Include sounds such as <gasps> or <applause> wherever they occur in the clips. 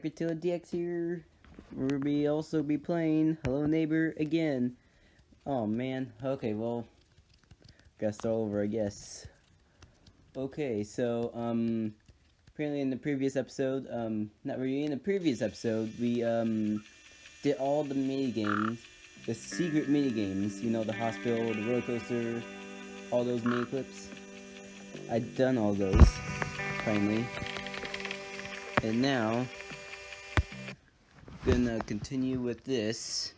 Sacratilla DX here. We'll be also be playing Hello Neighbor again. Oh man. Okay, well, gotta start over, I guess. Okay, so um, apparently in the previous episode, um, not really in the previous episode, we um did all the mini games, the secret mini games. You know, the hospital, the roller coaster, all those mini clips. I'd done all those finally. And now, gonna continue with this.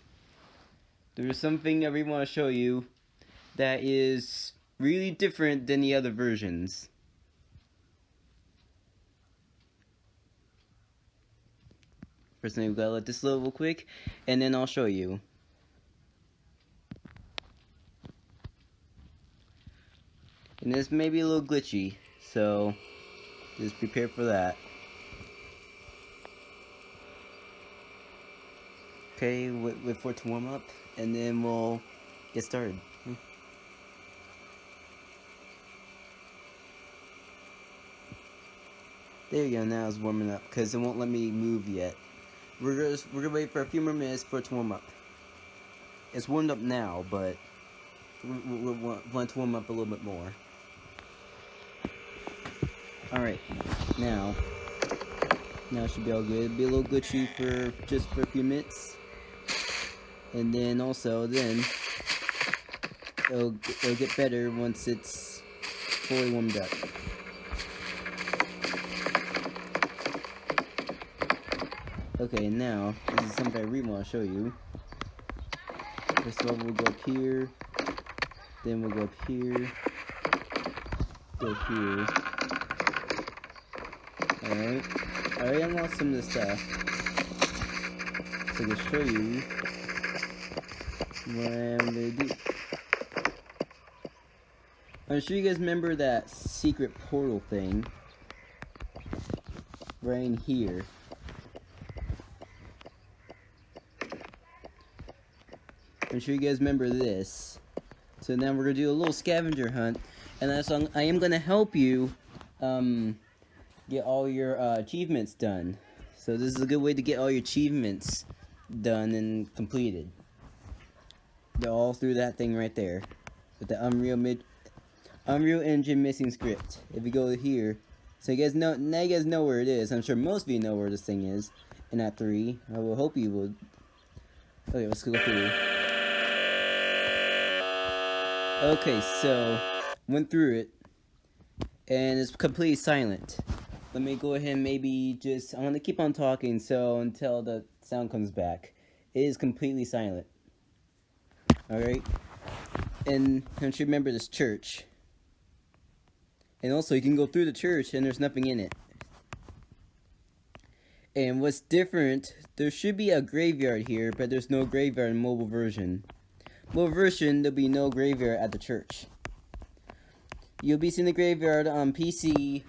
There's something I really want to show you that is really different than the other versions. First thing we gotta let this load real quick, and then I'll show you. And this may be a little glitchy, so just prepare for that. Okay, wait, wait for it to warm up, and then we'll get started. Hmm. There you go, now it's warming up, because it won't let me move yet. We're gonna, we're gonna wait for a few more minutes for it to warm up. It's warmed up now, but we, we, we want to warm up a little bit more. Alright, now, now it should be all good. It'll be a little glitchy for just for a few minutes. And then also, then, it'll, it'll get better once it's fully warmed up. Okay, now, this is something I really want to show you. First of all, we'll go up here, then we'll go up here, go here. Alright, I already unlocked some of this stuff. So to show you I'm sure you guys remember that secret portal thing right here. I'm sure you guys remember this. So now we're gonna do a little scavenger hunt, and that's on, I am gonna help you um, get all your uh, achievements done. So this is a good way to get all your achievements done and completed. All through that thing right there, with the Unreal Mid, Unreal Engine missing script. If you go here, so you guys know now you guys know where it is. I'm sure most of you know where this thing is. In Act Three, I will hope you will. Okay, let's go through. Okay, so went through it, and it's completely silent. Let me go ahead and maybe just I'm gonna keep on talking so until the sound comes back. It is completely silent. All right, and don't you remember this church? And also, you can go through the church and there's nothing in it. And what's different, there should be a graveyard here, but there's no graveyard in mobile version. Mobile version, there'll be no graveyard at the church. You'll be seeing the graveyard on PC,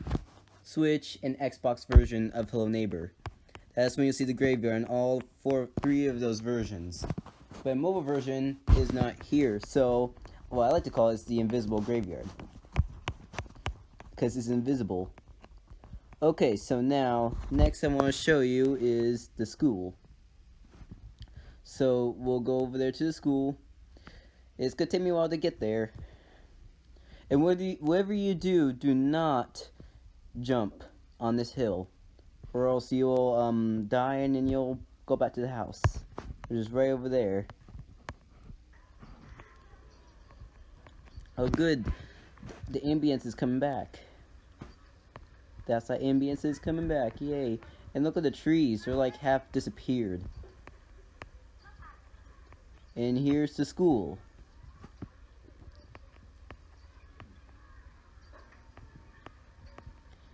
Switch, and Xbox version of Hello Neighbor. That's when you'll see the graveyard in all four, three of those versions. But mobile version is not here, so what I like to call it is the invisible graveyard. Because it's invisible. Okay, so now, next I want to show you is the school. So, we'll go over there to the school. It's going to take me a while to get there. And whatever you, whatever you do, do not jump on this hill. Or else you'll um, die and then you'll go back to the house. Which is right over there. Oh good, the ambience is coming back. That's how ambience is coming back, yay. And look at the trees, they're like half disappeared. And here's the school.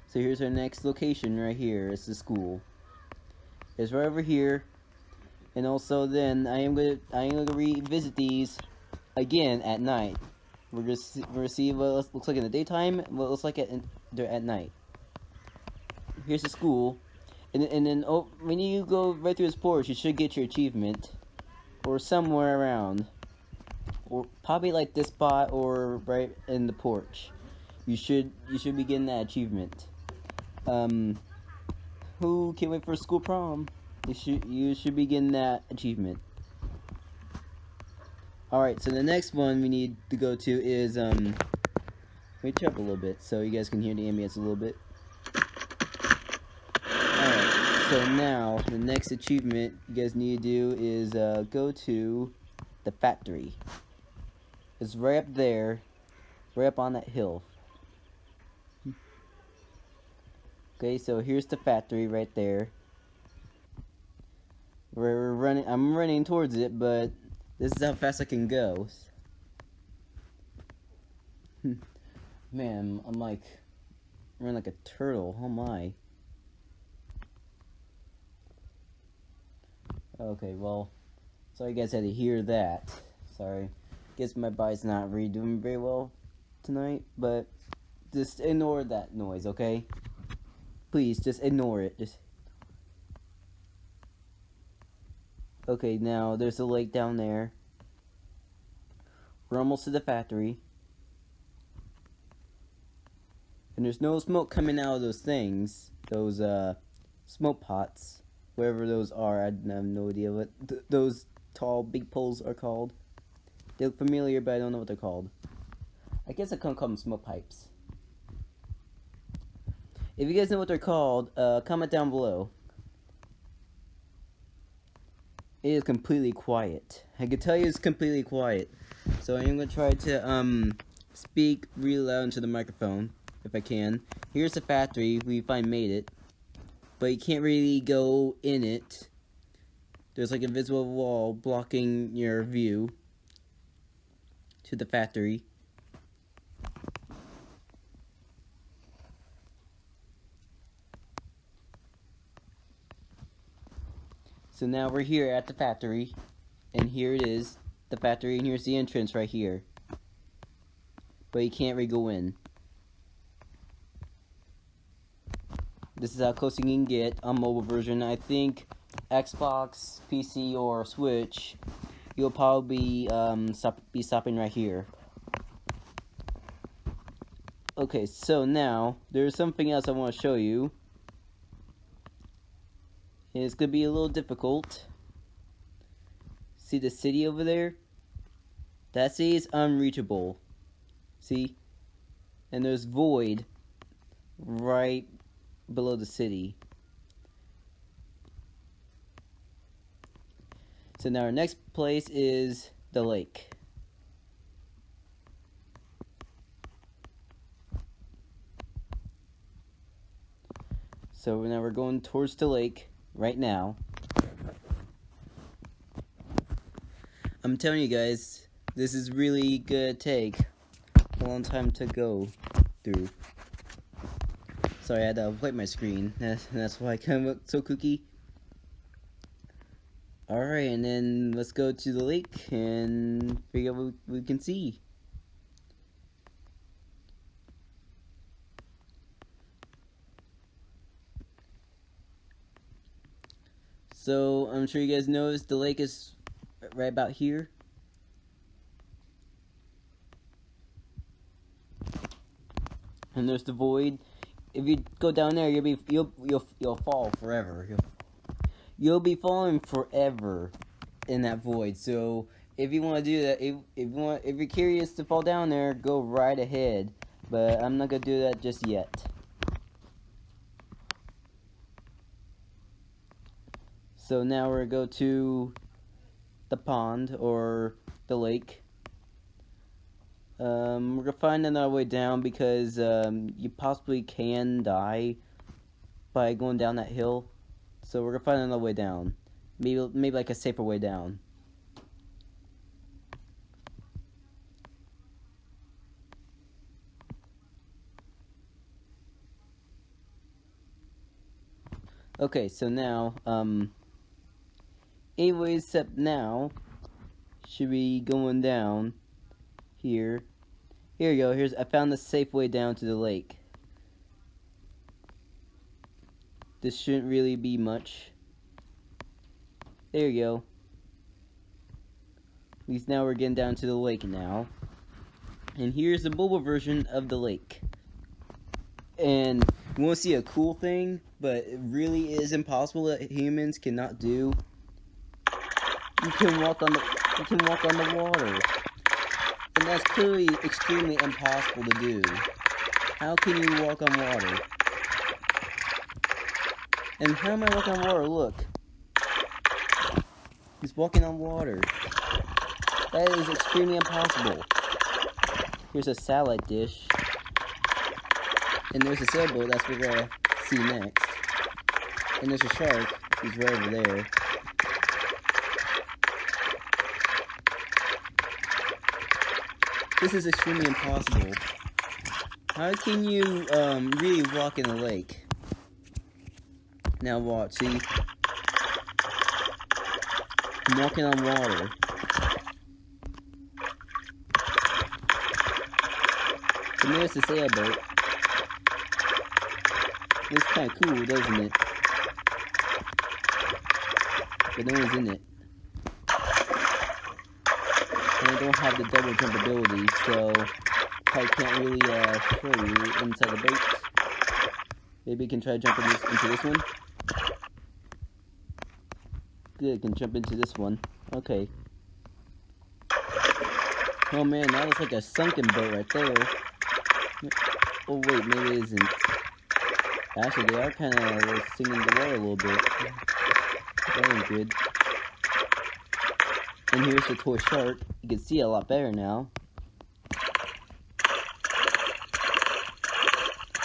So here's our next location right here. It's the school. It's right over here. And also then I am gonna I am gonna revisit these again at night. We're gonna we're gonna see what it looks like in the daytime, what it looks like at at night. Here's the school, and and then oh, when you go right through this porch, you should get your achievement, or somewhere around, or probably like this spot or right in the porch. You should you should be getting that achievement. Um, Who can't wait for school prom? You should you should be getting that achievement. Alright, so the next one we need to go to is um wait up a little bit so you guys can hear the ambience a little bit. Alright, so now the next achievement you guys need to do is uh, go to the factory. It's right up there, right up on that hill. Okay, so here's the factory right there. We're running, I'm running towards it, but this is how fast I can go. <laughs> Man, I'm like, running like a turtle, oh my. Okay, well, sorry you guys had to hear that. Sorry. Guess my body's not really doing very well tonight, but just ignore that noise, okay? Please, just ignore it. Just Okay, now there's a lake down there. We're almost to the factory. And there's no smoke coming out of those things. Those, uh, smoke pots. Wherever those are, I have no idea what th those tall, big poles are called. They look familiar, but I don't know what they're called. I guess I can't call them smoke pipes. If you guys know what they're called, uh, comment down below. It is completely quiet. I can tell you it's completely quiet. So I'm going to try to um speak really loud into the microphone, if I can. Here's the factory. We finally made it. But you can't really go in it. There's like a visible wall blocking your view to the factory. So now we're here at the factory, and here it is, the factory, and here's the entrance right here. But you can't really go in. This is how close you can get on mobile version. I think Xbox, PC, or Switch, you'll probably um, stop, be stopping right here. Okay, so now, there's something else I want to show you. It's going to be a little difficult. See the city over there? That city is unreachable. See? And there's void right below the city. So now our next place is the lake. So now we're going towards the lake right now. I'm telling you guys, this is really gonna take a long time to go through. Sorry, I had to wipe my screen. <laughs> That's, that's why I kind of look so kooky. Alright, and then let's go to the lake and figure out what we can see. So, I'm sure you guys noticed the lake is right about here. And there's the void. If you go down there, you'll be you'll you'll you'll fall forever. You'll, you'll be falling forever in that void. So if you want to do that, if if you want, if you're curious to fall down there, go right ahead. But I'm not gonna do that just yet. So now we're gonna go to the pond or the lake. Um, we're gonna find another way down because um, you possibly can die by going down that hill. So we're gonna find another way down. Maybe maybe like a safer way down. Okay, so now um anyways, except now, should be going down here. Here you go. Here's I found the safe way down to the lake. This shouldn't really be much. There you go. At least now we're getting down to the lake now. And here's the mobile version of the lake. And You want to see a cool thing, but it really is impossible that humans cannot do? You can walk on the you can walk on the water. And that's clearly extremely impossible to do. How can you walk on water? And how am I walking on water? Look. He's walking on water. That is extremely impossible. Here's a salad dish. And there's a sailboat, that's what we're gonna see next. And there's a shark, he's right over there. This is extremely impossible. How can you um, really walk in the lake? Now watch, see? I'm walking on water. And there's the sailboat. It's kind of cool, doesn't it? But no one's in it. And I don't have the double jump ability, so I can't really uh, show you inside the boat. Maybe you can try jumping this, into this one. Good, can jump into this one. Okay. Oh man, that was like a sunken boat right there. Oh wait, maybe it isn't. Actually, they are kind of singing the water a little bit. Very good. And here's the toy shark. You can see a lot better now.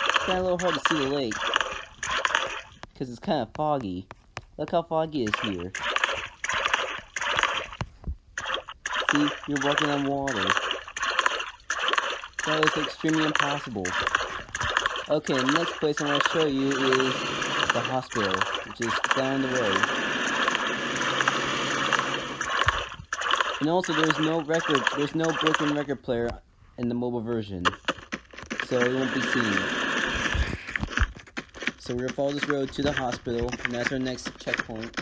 It's kind of a little hard to see the lake. Because it's kind of foggy. Look how foggy it is here. See, you're walking on water. That is extremely impossible. Okay, the next place I want to show you is the hospital, which is down the road. And also, there's no record, there's no broken record player in the mobile version, so it won't be seen. So we're gonna follow this road to the hospital, and that's our next checkpoint.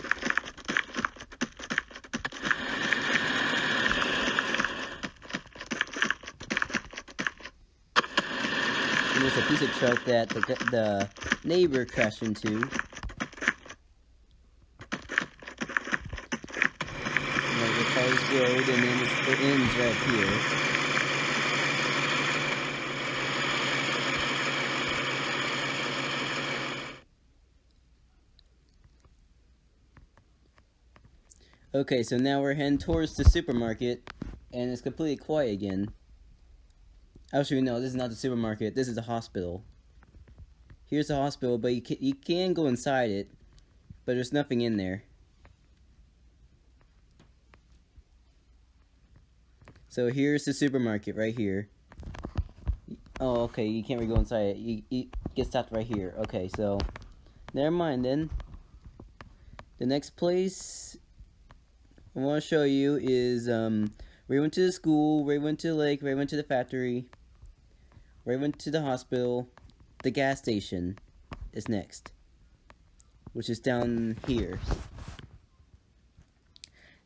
And there's a piece of truck that the, the neighbor crashed into. And then we follow this road, and then it ends right here. Okay, so now we're heading towards the supermarket, and it's completely quiet again. Actually, no, this is not the supermarket. This is the hospital. Here's the hospital, but you can, you can go inside it, but there's nothing in there. So here's the supermarket right here. Oh, okay, you can't really go inside it. You, you get stopped right here. Okay, so never mind then. The next place I want to show you is um, we went to the school, we went to the lake, we went to the factory, we went to the hospital, the gas station is next, which is down here.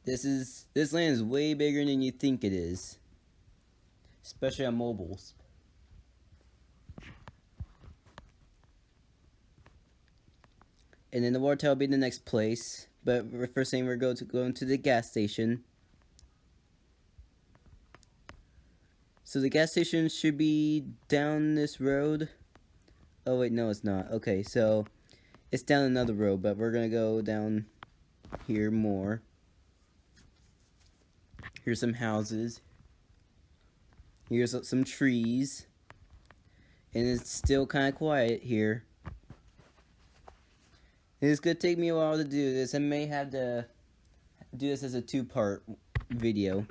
This is this land is way bigger than you think it is, especially on mobiles. And then the water will be the next place. But first thing we're going to go into the gas station. So the gas station should be down this road. Oh wait, no it's not. Okay, so it's down another road, but we're gonna go down here more. Here's some houses. Here's some trees. And it's still kind of quiet here. It's gonna take me a while to do this. I may have to do this as a two-part video.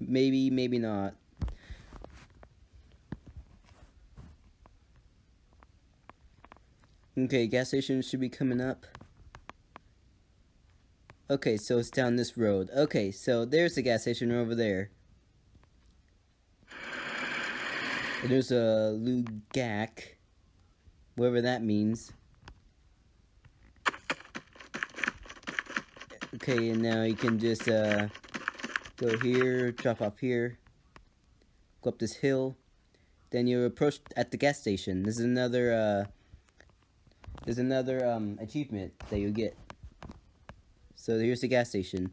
Maybe, maybe not. Okay, gas station should be coming up. Okay, so it's down this road. Okay, so there's the gas station over there. And there's a Lugak, whatever that means. Okay, and now you can just uh, go here, drop off here. go up this hill. Then you approach at the gas station. This is another uh, there's another um, achievement that you'll get. So here's the gas station.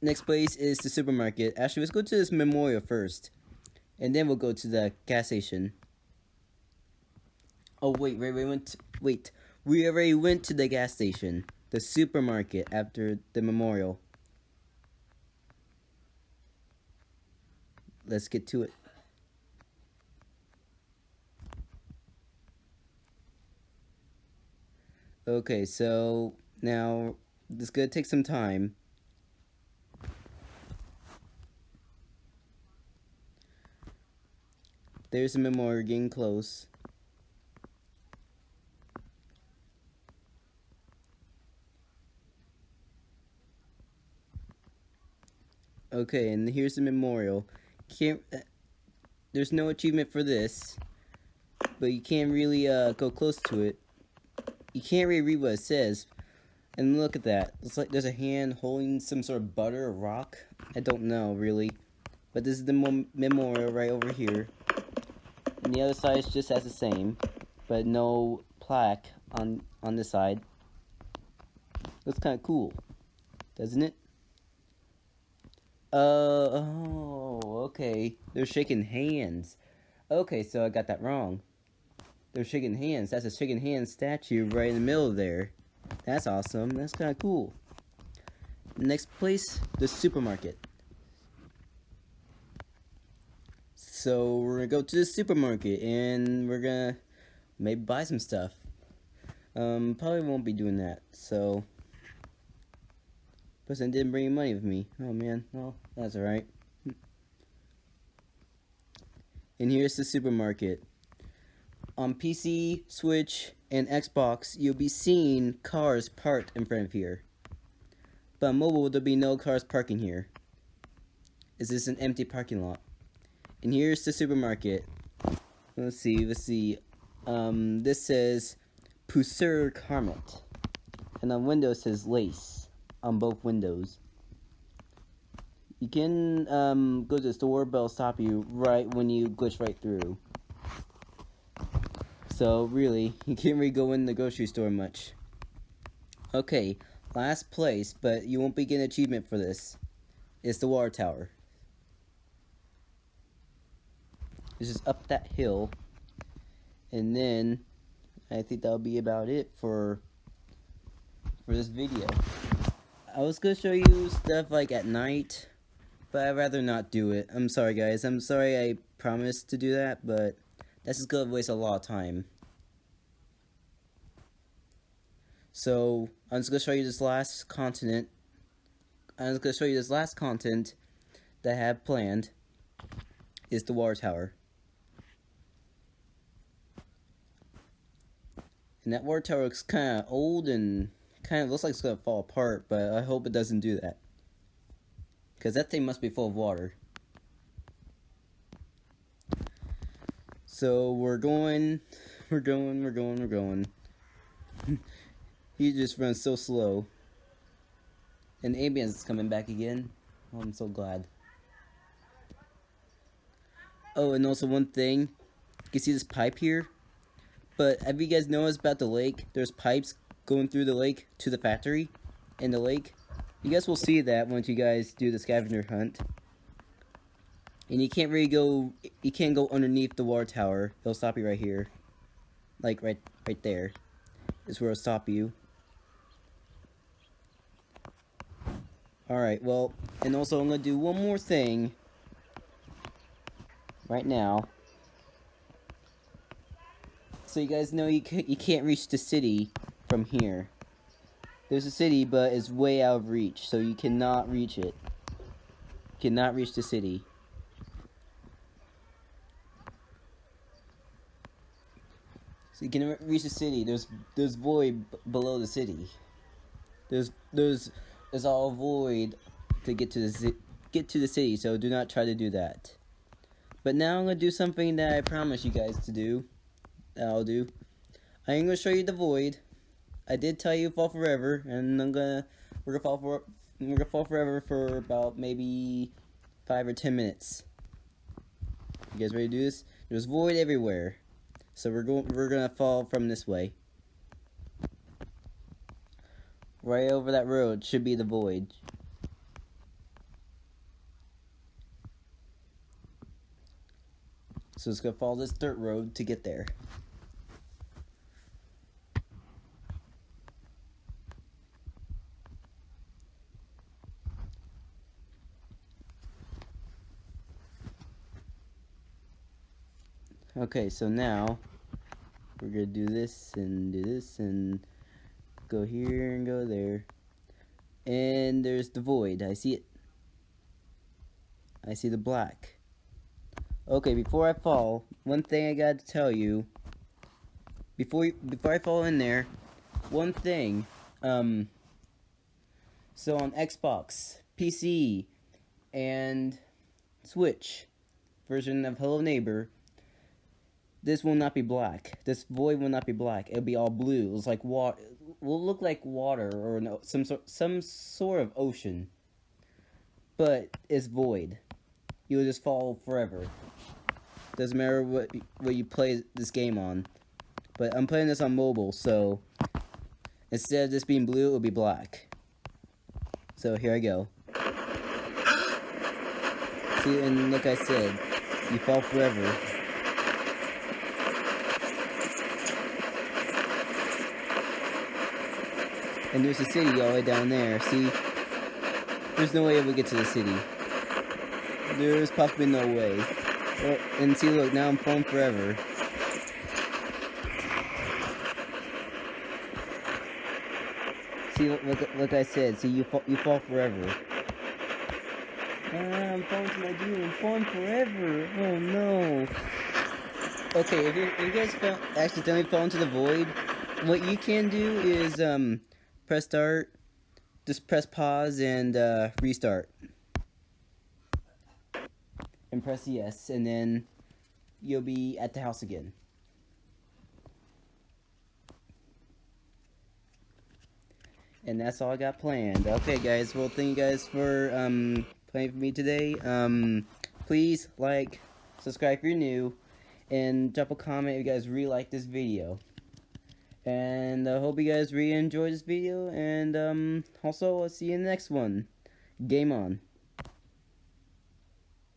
Next place is the supermarket. Actually, let's go to this memorial first. And then we'll go to the gas station. Oh, wait, wait, we went, wait. We already went to the gas station. The supermarket after the memorial. Let's get to it. Okay, so now this is gonna take some time. There's a memorial getting close. Okay, and here's the memorial. Can't. Uh, there's no achievement for this, but you can't really uh, go close to it. You can't really read what it says. And look at that. It's like there's a hand holding some sort of butter or rock. I don't know, really. But this is the memorial right over here. And the other side just as the same. But no plaque on, on this side. Looks kind of cool. Doesn't it? Uh, oh, okay. They're shaking hands. Okay, so I got that wrong. They're shaking hands. That's a shaking hands statue right in the middle there. That's awesome. That's kind of cool. Next place, the supermarket. So we're gonna go to the supermarket and we're gonna maybe buy some stuff. Um, probably won't be doing that. So person didn't bring any money with me. Oh man, well, that's alright. And here's the supermarket. On PC, Switch, and Xbox, you'll be seeing cars parked in front of here. But mobile, there'll be no cars parking here. Is this an empty parking lot? And here's the supermarket. Let's see, let's see. Um, this says Pusur Carmet. And on Windows says Lace on both windows. You can um, go to the store, but it'll stop you right when you glitch right through. So, really, <laughs> you can't really go in the grocery store much. Okay, last place, but you won't be getting achievement for this. Is the water tower. This is up that hill. And then, I think that'll be about it for, for this video. I was gonna show you stuff like at night, but I'd rather not do it. I'm sorry guys, I'm sorry I promised to do that, but that's is gonna waste a lot of time. So, I'm just gonna show you this last continent. I'm just gonna show you this last content that I have planned is the water tower. And that water tower looks kinda old and kind of looks like it's to fall apart, but I hope it doesn't do that. Because that thing must be full of water. So we're going, we're going, we're going, we're going. <laughs> he just runs so slow. And Ambience is coming back again. Oh, I'm so glad. Oh, and also one thing. You can see this pipe here. But have you guys noticed about the lake? There's pipes going through the lake to the factory in the lake. You guys will see that once you guys do the scavenger hunt. And you can't really go, you can't go underneath the water tower. It'll stop you right here. Like right, right there. Is where it'll stop you. Alright, well, and also I'm going to do one more thing. Right now. So you guys know you, you can't reach the city from here. There's a city, but it's way out of reach, so you cannot reach it. You cannot reach the city. So you can reach the city. There's there's void below the city. There's there's there's all void to get to the get to the city. So do not try to do that. But now I'm gonna do something that I promised you guys to do. I'll do. I'm gonna show you the void. I did tell you fall forever, and I'm gonna we're gonna fall for we're gonna fall forever for about maybe five or ten minutes. You guys ready to do this? There's void everywhere. So we're going we're gonna fall from this way. Right over that road should be the void. So it's gonna follow this dirt road to get there. Okay, so now we're gonna do this and do this and go here and go there. And there's the void. I see it. I see the black. Okay, before I fall, one thing I got to tell you. Before you, before I fall in there, one thing. Um. So on Xbox, PC, and Switch version of Hello Neighbor, this will not be black. This void will not be black. It'll be all blue. It's like water. Will look like water or no, some sort, some sort of ocean. But it's void. You will just fall forever. Doesn't matter what what you play this game on. But I'm playing this on mobile, so instead of this being blue, it'll be black. So here I go. <gasps> See, and like I said, you fall forever. And there's a city all the way down there. See, there's no way we get to the city. There's possibly no way. And see, look, now I'm falling forever. See, look, look, like I said, see, you fall, you fall forever. Ah, I'm falling to my doom. I'm falling forever. Oh no. Okay, if you, if you guys fell, accidentally fall into the void, what you can do is um press start, just press pause and uh, restart. And press yes, and then you'll be at the house again. And that's all I got planned. Okay, guys. Well, thank you guys for um, playing for me today. Um, please like, subscribe if you're new, and drop a comment if you guys really like this video. And I hope you guys really enjoyed this video. And um, also, I'll see you in the next one. Game on.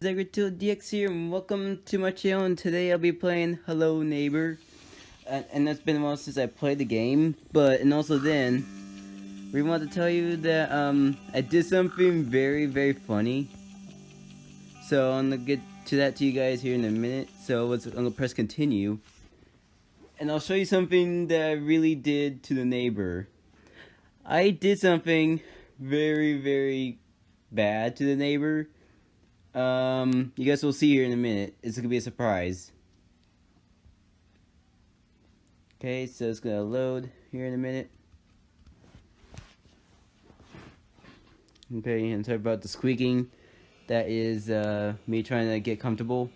Zegretil DX here, and welcome to my channel. And today I'll be playing Hello Neighbor. And, and that's been a while since I played the game. But, and also then, we want to tell you that um, I did something very, very funny. So I'm going to get to that to you guys here in a minute. So let's, I'm going to press continue. And I'll show you something that I really did to the neighbor. I did something very, very bad to the neighbor. Um, you guys will see here in a minute. It's gonna be a surprise. Okay, so it's gonna load here in a minute. Okay, and sorry about the squeaking. That is uh, me trying to get comfortable.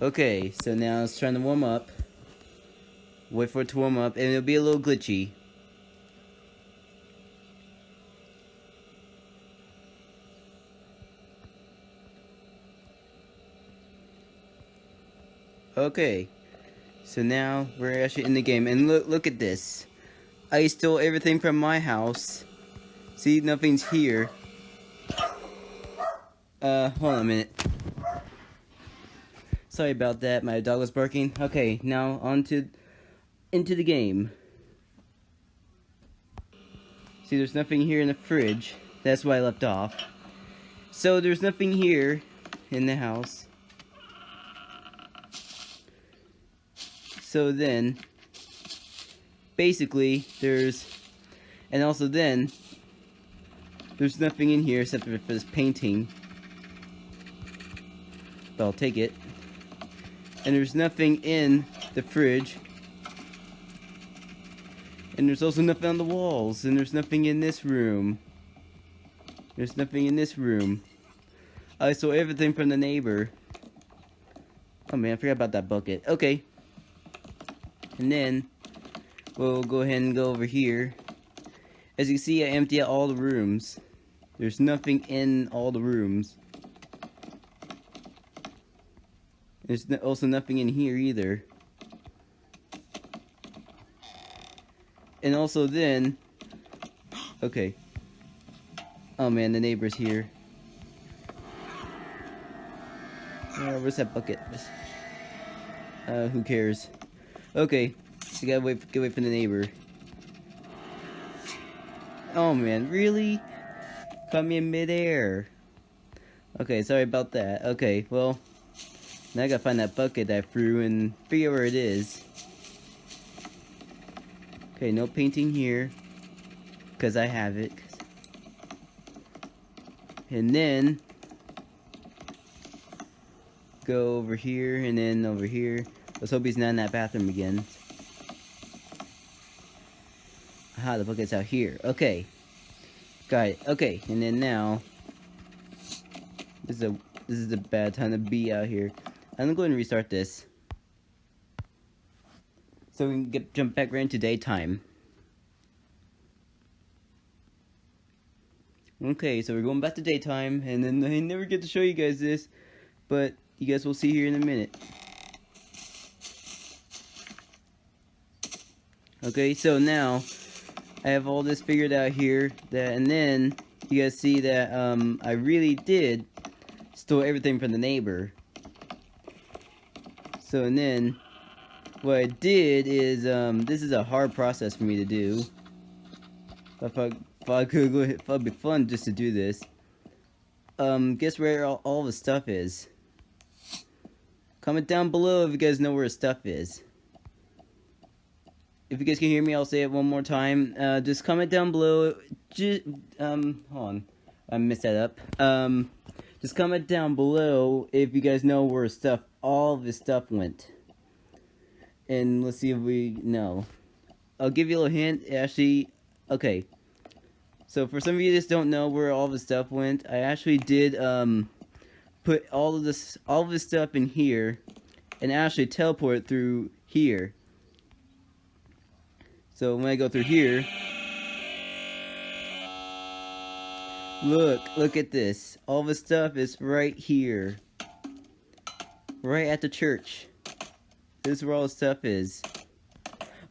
Okay, so now it's trying to warm up. Wait for it to warm up, and it'll be a little glitchy. Okay, so now we're actually in the game, and look, look at this. I stole everything from my house. See, nothing's here. Uh, hold on a minute. Sorry about that, my dog was barking. Okay, now on to, into the game. See, there's nothing here in the fridge. That's why I left off. So, there's nothing here in the house. So then, basically, there's, and also then, there's nothing in here except for this painting. But I'll take it. And there's nothing in the fridge. And there's also nothing on the walls. And there's nothing in this room. There's nothing in this room. I stole everything from the neighbor. Oh man, I forgot about that bucket. Okay. And then, we'll go ahead and go over here. As you see, I empty out all the rooms. There's nothing in all the rooms. There's also nothing in here either. And also then... Okay. Oh man, the neighbor's here. Where's that bucket? Uh, who cares? Okay, we gotta wait, get away from the neighbor. Oh man, really? Caught me in midair. Okay, sorry about that. Okay, well, now I gotta find that bucket I threw and figure where it is. Okay, no painting here. Because I have it. And then, go over here and then over here. Let's hope he's not in that bathroom again. Aha, the bucket's out here. Okay. Got it. Okay, and then now this is a this is a bad time to be out here. I'm gonna go ahead and restart this. So we can get jump back right into daytime. Okay, so we're going back to daytime, and then I never get to show you guys this, but you guys will see here in a minute. Okay, so now I have all this figured out here, that, and then you guys see that um, I really did stole everything from the neighbor. So, and then what I did is, um, this is a hard process for me to do. If I, if I could go, if it'd be fun just to do this. Um, guess where all, all the stuff is. Comment down below if you guys know where stuff is. If you guys can hear me, I'll say it one more time. Uh, just comment down below. Just, um, hold on. I messed that up. Um, just comment down below if you guys know where stuff, all this stuff went. And let's see if we know. I'll give you a little hint. Actually, okay. So for some of you that don't know where all the stuff went, I actually did um, put all of this, all of this stuff in here, and actually teleport through here. So when I go through here, Look, look at this. All the stuff is right here. Right at the church. This is where all the stuff is.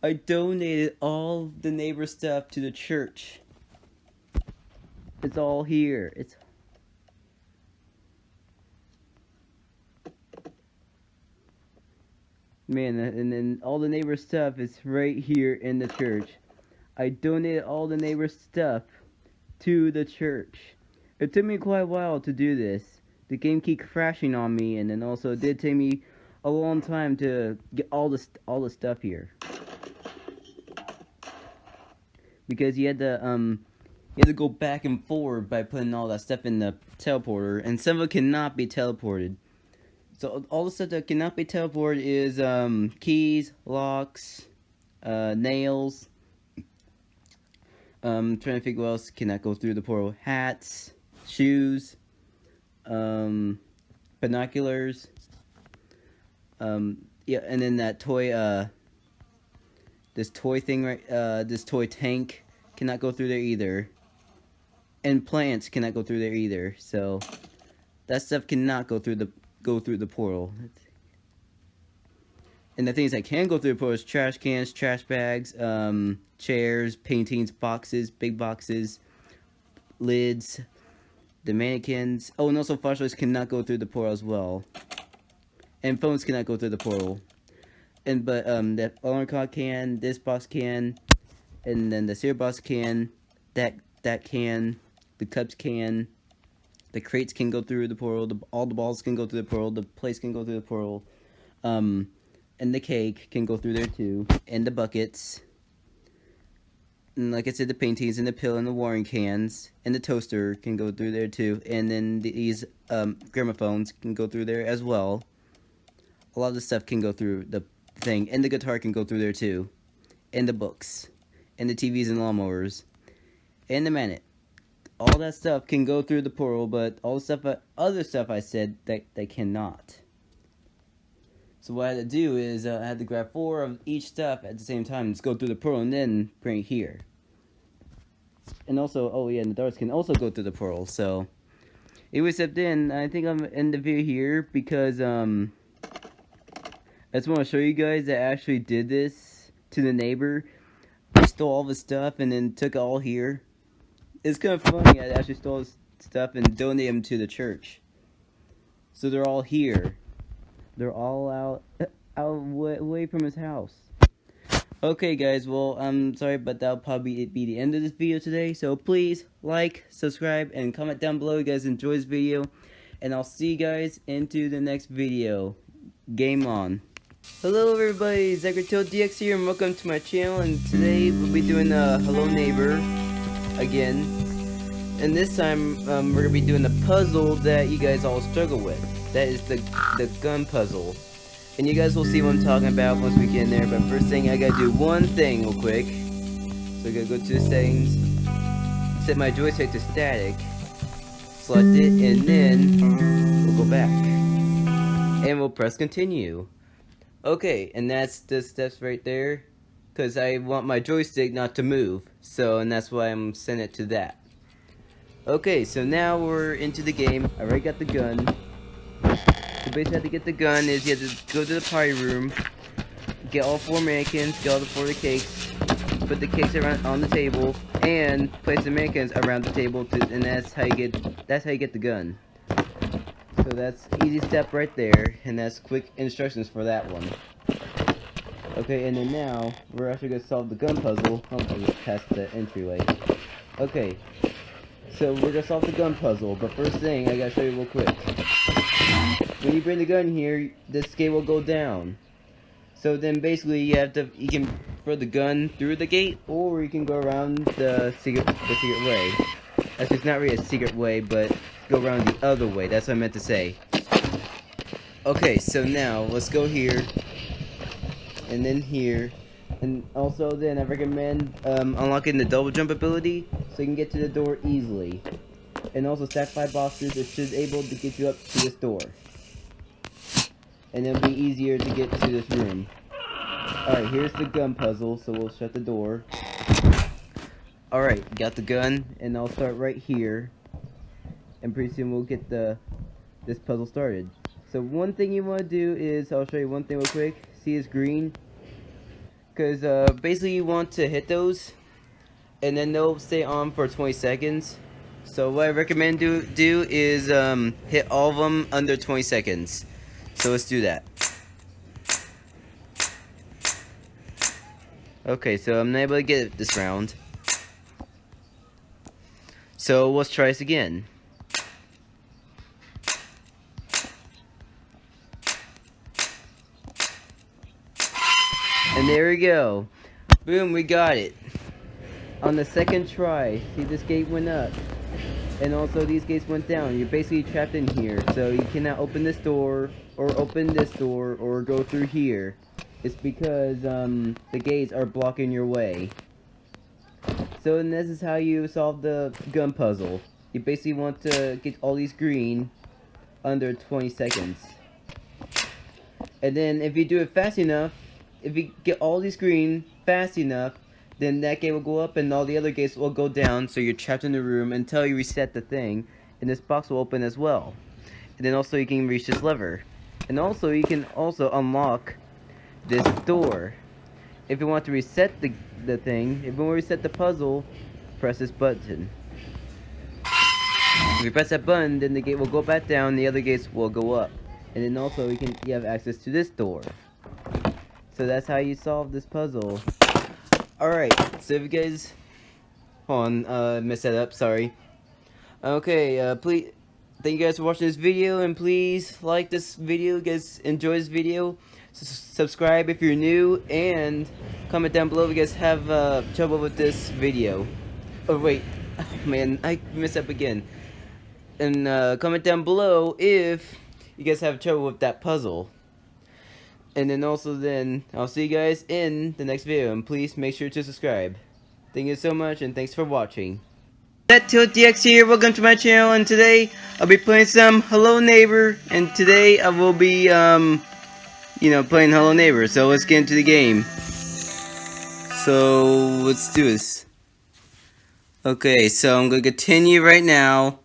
I donated all the neighbor stuff to the church. It's all here. It's Man, and then all the neighbor stuff is right here in the church. I donated all the neighbor stuff to the church. It took me quite a while to do this. The game kept crashing on me, and then also it did take me a long time to get all the all the stuff here. Because you had to um you had to go back and forward by putting all that stuff in the teleporter, and some of it cannot be teleported. So all the stuff that cannot be teleported is um keys, locks, uh, nails, um, trying to figure what else can go through the portal. Hats, shoes, um, binoculars, um, yeah, and then that toy, uh, this toy thing right, uh, this toy tank cannot go through there either. And plants cannot go through there either, so that stuff cannot go through the, go through the portal. And the things that can go through the portal is trash cans, trash bags, um, chairs, paintings, boxes, big boxes, lids, the mannequins. Oh, and also flashlights cannot go through the portal as well. And phones cannot go through the portal. And but um that alarm clock can, this box can, and then the cereal box can, that that can, the cups can, the crates can go through the portal, the, all the balls can go through the portal, the plates can go through the portal. Um and the cake can go through there too, and the buckets. And like I said, the paintings and the pill and the watering cans and the toaster can go through there too. And then these um, gramophones can go through there as well. A lot of the stuff can go through the thing. And the guitar can go through there too. And the books. And the TVs and lawnmowers. And the manet. All that stuff can go through the portal, but all the stuff, uh, other stuff I said, that they cannot. So what I had to do is uh, I had to grab four of each stuff at the same time, just go through the portal and then bring it here. And also, oh yeah, and the darts can also go through the portal, so... Anyway, except then, I think I'm in the video here because, um... I just want to show you guys that I actually did this to the neighbor. He stole all the stuff and then took it all here. It's kind of funny. I actually stole stuff and donated them to the church. So they're all here. They're all out, <coughs> out away from his house. Okay, guys. Well, I'm sorry, but that'll probably be the end of this video today. So please like, subscribe, and comment down below. You guys enjoy this video, and I'll see you guys into the next video. Game on. Hello everybody, DX here and welcome to my channel and today we'll be doing a Hello Neighbor again. And this time um, we're going to be doing the puzzle that you guys all struggle with. That is the, the gun puzzle. And you guys will see what I'm talking about once we get in there. But first thing, I gotta do one thing real quick. So I gotta go to the settings, set my joystick to static, select it, and then we'll go back. And we'll press continue. Okay, and that's the steps right there. Because I want my joystick not to move. So, and that's why I'm sending it to that. Okay, so now we're into the game. I already got the gun. The basic how to get the gun is you have to go to the party room, get all four mannequins, get all the four the cakes, put the cakes around on the table, and place the mannequins around the table, to, and that's how you get that's how you get the gun. So that's easy step right there, and that's quick instructions for that one. Okay, and then now, we're actually going to solve the gun puzzle. Oh, I just passed the entryway. Okay, so we're going to solve the gun puzzle, but first thing, I got to show you real quick. When you bring the gun here, the gate will go down. So then basically you have to, you can throw the gun through the gate, or you can go around the secret, the secret way. Actually, it's not really a secret way, but go around the other way. That's what I meant to say. Okay, so now let's go here, and then here, and also then I recommend um, unlocking the double jump ability so you can get to the door easily. And also stack five boxes, it should be able to get you up to this door. And it'll be easier to get to this room. Alright, here's the gun puzzle, so we'll shut the door. Alright, got the gun, and I'll start right here and pretty soon we'll get the this puzzle started. So one thing you want to do is, I'll show you one thing real quick. See it's green? Because uh, basically you want to hit those, and then they'll stay on for 20 seconds. So what I recommend do, do is um, hit all of them under 20 seconds. So let's do that. Okay, so I'm not able to get it this round. So let's try this again. And there we go. Boom, we got it. On the second try, see this gate went up. And also these gates went down. You're basically trapped in here. So you cannot open this door, or open this door, or go through here. It's because um, the gates are blocking your way. So and this is how you solve the gun puzzle. You basically want to get all these green under 20 seconds. And then if you do it fast enough, if you get all these green fast enough, then that gate will go up and all the other gates will go down, so you're trapped in the room until you reset the thing, and this box will open as well. And then also you can reach this lever. And also you can also unlock this door. If you want to reset the, the thing, if you want to reset the puzzle, press this button. If you press that button, then the gate will go back down, the other gates will go up. And then also you can you have access to this door. So that's how you solve this puzzle. Alright, so if you guys... Hold on, uh, messed that up, sorry. Okay, uh, please... Thank you guys for watching this video, and please like this video, you guys enjoy this video. S subscribe if you're new, and comment down below if you guys have, uh, trouble with this video. Oh, wait. <laughs> Man, I messed up again. And, uh, comment down below if you guys have trouble with that puzzle. And then also then, I'll see you guys in the next video. And please make sure to subscribe. Thank you so much and thanks for watching. DX here, welcome to my channel and today I'll be playing some Hello Neighbor and today I will be um you know playing Hello Neighbor so let's get into the game. So let's do this. Okay, so I'm gonna continue right now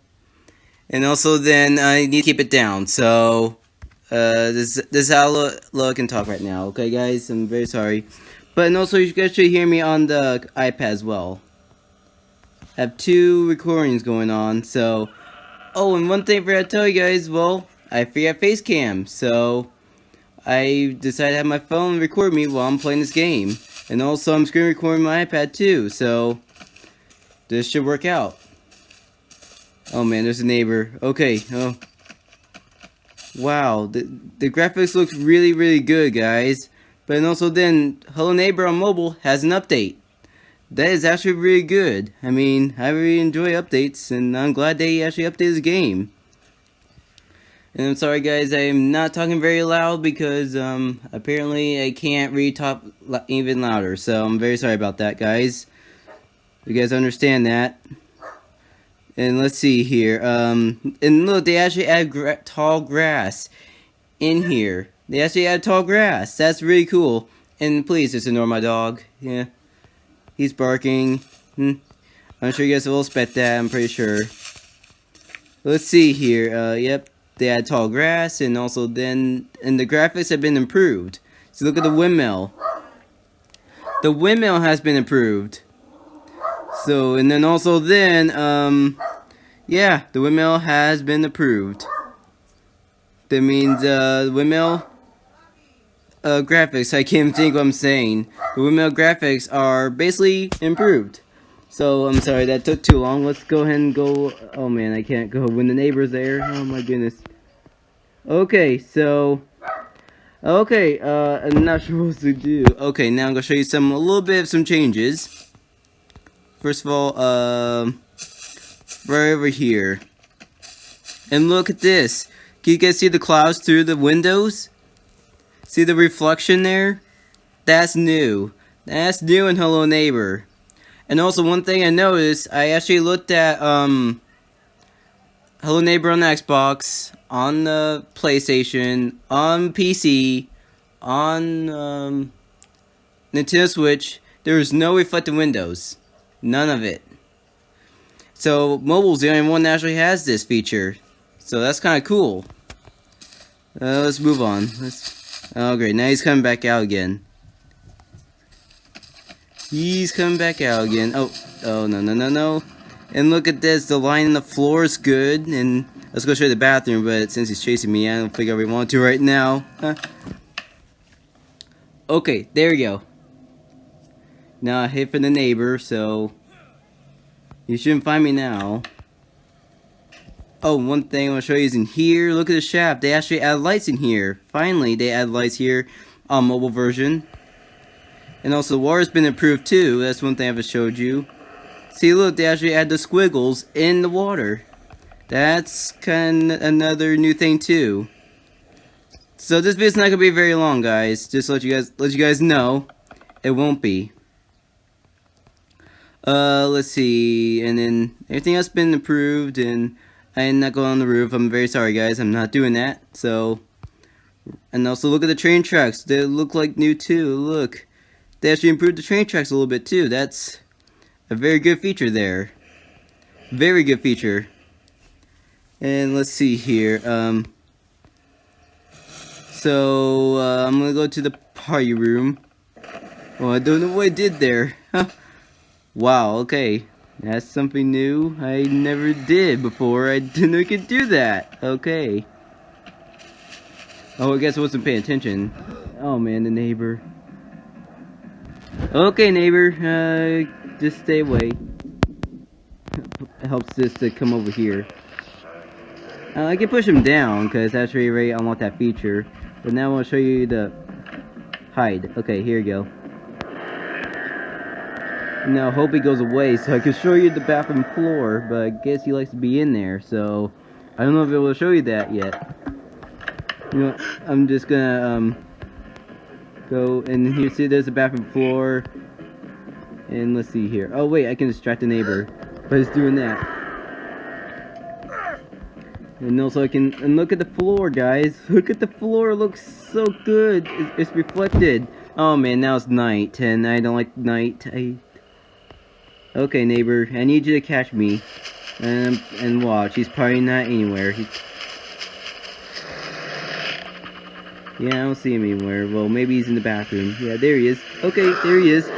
and also then I need to keep it down so Uh, this this is how look, look and talk right now. Okay, guys, I'm very sorry, but and also you guys should hear me on the iPad as well. I have two recordings going on, so. Oh, and one thing for I forgot to tell you guys. Well, I forgot face cam, so I decided to have my phone record me while I'm playing this game, and also I'm screen recording my iPad too. So this should work out. Oh man, there's a neighbor. Okay, oh. Wow, the, the graphics look really, really good, guys. But and also then, Hello Neighbor on mobile has an update. That is actually really good. I mean, I really enjoy updates, and I'm glad they actually updated the game. And I'm sorry guys, I'm not talking very loud because um, apparently I can't really talk even louder. So I'm very sorry about that guys. You guys understand that. And let's see here. Um, and look, they actually add gra tall grass in here. They actually add tall grass. That's really cool. And please just ignore my dog. Yeah. He's barking. Hmm. I'm sure you guys will expect that, I'm pretty sure. Let's see here. Uh, yep. They add tall grass and also then and the graphics have been improved. So look at the windmill. The windmill has been improved. So, and then also then, um, yeah, the windmill has been approved. That means, uh, the windmill, uh, graphics, I can't think what I'm saying. The windmill graphics are basically improved. So, I'm sorry, that took too long. Let's go ahead and go, oh man, I can't go when the neighbor's there. Oh my goodness. Okay, so, okay, uh, I'm not <laughs> sure what to do. Okay, now I'm gonna show you some, a little bit of some changes. First of all, um, right over here. And look at this. Can you guys see the clouds through the windows? See the reflection there? That's new. That's new in Hello Neighbor. And also one thing I noticed, I actually looked at um Hello Neighbor on the Xbox, on the PlayStation, on PC, on um, Nintendo Switch. There is no reflected windows. None of it. So mobile's the only one that actually has this feature. So that's kind of cool. Uh, let's move on. Let's, oh great, now he's coming back out again. He's coming back out again. Oh, oh no, no, no, no. And look at this, the line in the floor is good. And let's go show you the bathroom, but since he's chasing me, I don't think I really want to right now. Huh? Okay, there we go. Now I hit for the neighbor, so you shouldn't find me now. Oh, one thing I want to show you is in here. Look at the shaft. They actually add lights in here. Finally, they add lights here on mobile version. And also, the water's been improved too. That's one thing I haven't showed you. See, look, they actually add the squiggles in the water. That's kind of another new thing too. So this video's not gonna be very long, guys. Just let you guys let you guys know, it won't be. Uh, let's see, and then everything else been approved, and I'm not going on the roof. I'm very sorry, guys. I'm not doing that. So, and also look at the train tracks. They look like new too. Look, they actually improved the train tracks a little bit too. That's a very good feature there. Very good feature. And let's see here. Um. So uh, I'm gonna go to the party room. Oh, I don't know what I did there. Wow, okay. That's something new I never did before. I didn't know I could do that. Okay. Oh, I guess I wasn't paying attention. Oh man, the neighbor. Okay, neighbor. Uh, just stay away. Helps this to come over here. Uh, I can push him down because that's really, really unlock that feature. But now I want to show you the hide. Okay, here you go. Now, hope he goes away so I can show you the bathroom floor, but I guess he likes to be in there, so I don't know if it will show you that yet. You know, I'm just gonna, um, go, and here, see, there's the bathroom floor, and let's see here. Oh, wait, I can distract the neighbor, but it's doing that. And also I can, and look at the floor, guys. <laughs> Look at the floor, it looks so good. It's, it's reflected. Oh man, now it's night, and I don't like night. I Okay, neighbor, I need you to catch me. And, and watch, he's probably not anywhere. He's... Yeah, I don't see him anywhere. Well, maybe he's in the bathroom. Yeah, there he is. Okay, there he is.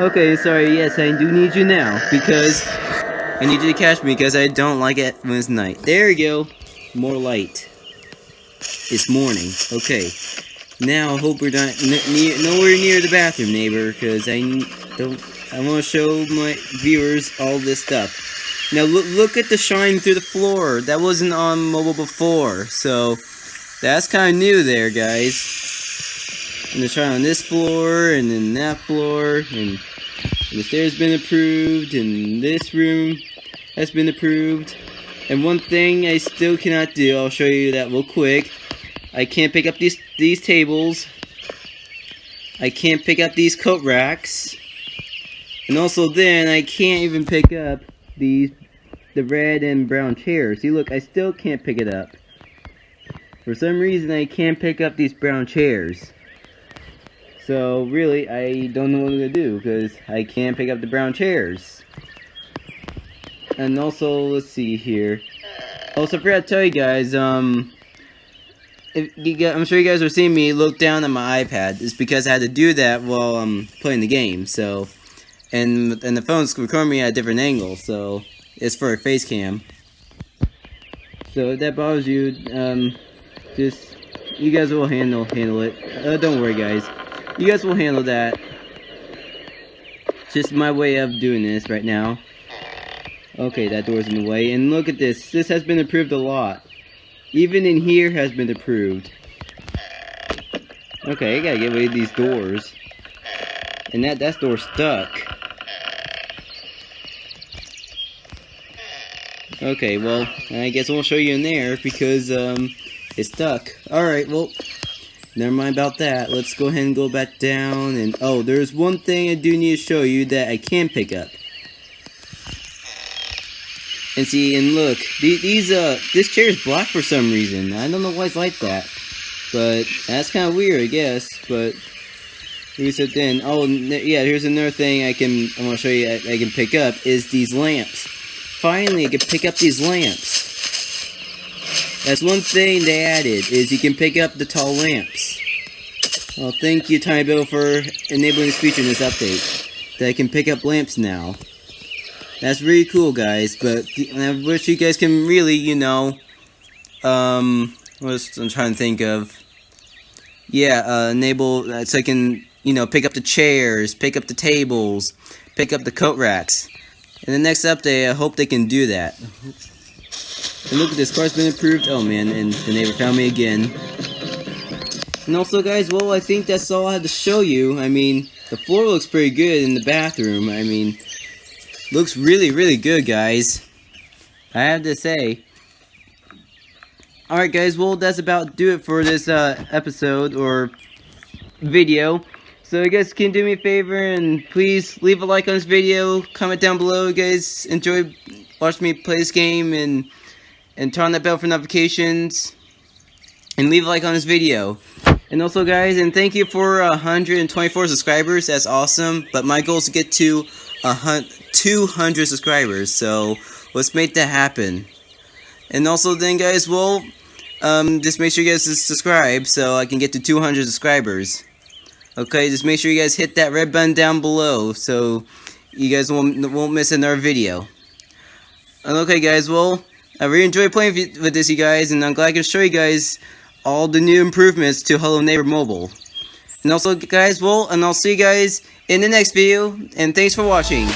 Okay, sorry, yes, I do need you now, because I need you to catch me, because I don't like it when it's night. There you go. More light. It's morning. Okay. Now, I hope we're not nowhere near the bathroom, neighbor, because I don't, I want to show my viewers all this stuff. Now, look, look at the shine through the floor. That wasn't on mobile before, so that's kind of new there, guys. And the shine on this floor, and then that floor, and, and the stairs been approved, and this room has been approved. And one thing I still cannot do, I'll show you that real quick. I can't pick up these these tables. I can't pick up these coat racks. And also then, I can't even pick up these the red and brown chairs. See, look, I still can't pick it up. For some reason, I can't pick up these brown chairs. So, really, I don't know what to do, because I can't pick up the brown chairs. And also, let's see here. Also, I forgot to tell you guys, um... You guys, I'm sure you guys are seeing me look down at my iPad. It's because I had to do that while I'm playing the game, so... And, and the phone's recording me at a different angle, so... It's for a face cam. So if that bothers you, um, just, you guys will handle, handle it. Uh, don't worry guys. You guys will handle that. Just my way of doing this right now. Okay, that door's in the way. And look at this. This has been approved a lot. Even in here has been approved. Okay, I gotta get rid of these doors. And that, that door's stuck. Okay, well, I guess I won't show you in there because, um, it's stuck. Alright, well, never mind about that. Let's go ahead and go back down and, oh, there's one thing I do need to show you that I can pick up. And see, and look, these, these uh, this chair is black for some reason. I don't know why it's like that. But, that's kind of weird, I guess, but... Reset then. Oh, yeah, here's another thing I can, I want to show you I, I can pick up, is these lamps. Finally, I can pick up these lamps. That's one thing they added, is you can pick up the tall lamps. Well, thank you, tinyBuild, for enabling this feature in this update. That I can pick up lamps now. That's really cool, guys, but I wish you guys can really, you know, um, what I'm trying to think of. Yeah, uh, enable, uh, so I can, you know, pick up the chairs, pick up the tables, pick up the coat racks. In the next update, I hope they can do that. And look at this, car's been approved. Oh man, and the neighbor found me again. And also guys, well, I think that's all I had to show you. I mean, the floor looks pretty good in the bathroom. I mean, looks really, really good, guys. I have to say. Alright guys, well, that's about do it for this uh, episode, or video. So you guys can do me a favor and please leave a like on this video, comment down below you guys enjoy watching me play this game and and turn on that bell for notifications and leave a like on this video. And also guys, and thank you for 124 subscribers, that's awesome, but my goal is to get to a 200 subscribers, so let's make that happen. And also then guys, well, um, just make sure you guys subscribe so I can get to 200 subscribers. Okay, just make sure you guys hit that red button down below so you guys won't, won't miss another video. And okay guys, well, I really enjoyed playing with this you guys and I'm glad I can show you guys all the new improvements to Hello Neighbor Mobile. And also guys, well, and I'll see you guys in the next video and thanks for watching.